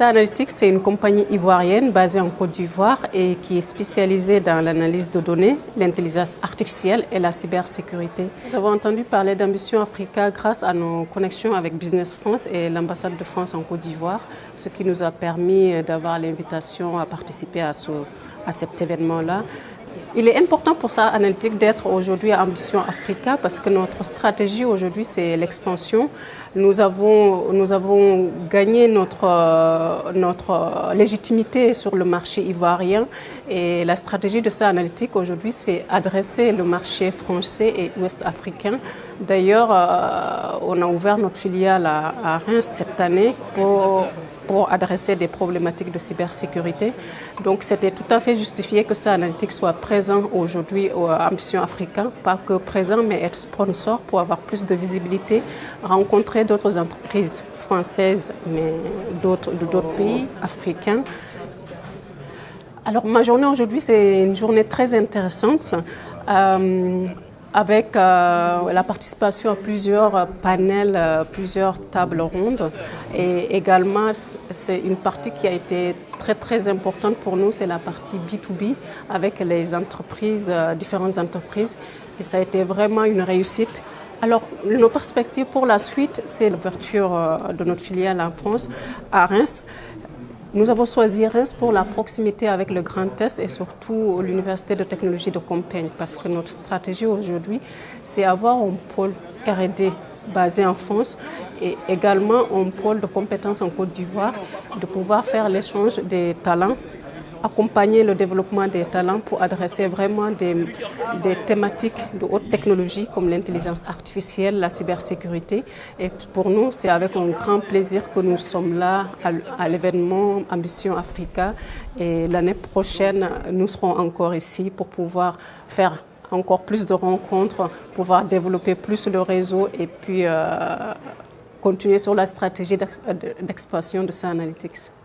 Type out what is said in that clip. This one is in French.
Analytics, c'est une compagnie ivoirienne basée en Côte d'Ivoire et qui est spécialisée dans l'analyse de données, l'intelligence artificielle et la cybersécurité. Nous avons entendu parler d'Ambition Africa grâce à nos connexions avec Business France et l'ambassade de France en Côte d'Ivoire, ce qui nous a permis d'avoir l'invitation à participer à, ce, à cet événement-là. Il est important pour ça, Analytique, d'être aujourd'hui à Ambition Africa parce que notre stratégie aujourd'hui, c'est l'expansion. Nous avons, nous avons gagné notre, notre légitimité sur le marché ivoirien et la stratégie de ça Analytique aujourd'hui, c'est adresser le marché français et ouest africain. D'ailleurs, euh, on a ouvert notre filiale à Reims cette année pour pour adresser des problématiques de cybersécurité. Donc c'était tout à fait justifié que ça Analytics soit présent aujourd'hui à Ambition Africa, pas que présent mais être sponsor pour avoir plus de visibilité, rencontrer d'autres entreprises françaises mais d'autres d'autres pays africains. Alors ma journée aujourd'hui c'est une journée très intéressante. Euh, avec euh, la participation à plusieurs panels, euh, plusieurs tables rondes. Et également, c'est une partie qui a été très très importante pour nous, c'est la partie B2B avec les entreprises, euh, différentes entreprises. Et ça a été vraiment une réussite. Alors, nos perspectives pour la suite, c'est l'ouverture de notre filiale en France, à Reims. Nous avons choisi Reims pour la proximité avec le Grand Est et surtout l'Université de technologie de Compiègne parce que notre stratégie aujourd'hui, c'est avoir un pôle R&D basé en France et également un pôle de compétences en Côte d'Ivoire, de pouvoir faire l'échange des talents accompagner le développement des talents pour adresser vraiment des, thématiques de haute technologie comme l'intelligence artificielle, la cybersécurité. Et pour nous, c'est avec un grand plaisir que nous sommes là à, l'événement Ambition Africa. Et l'année prochaine, nous serons encore ici pour pouvoir faire encore plus de rencontres, pouvoir développer plus le réseau et puis euh, continuer sur la stratégie d'expansion de Analytics.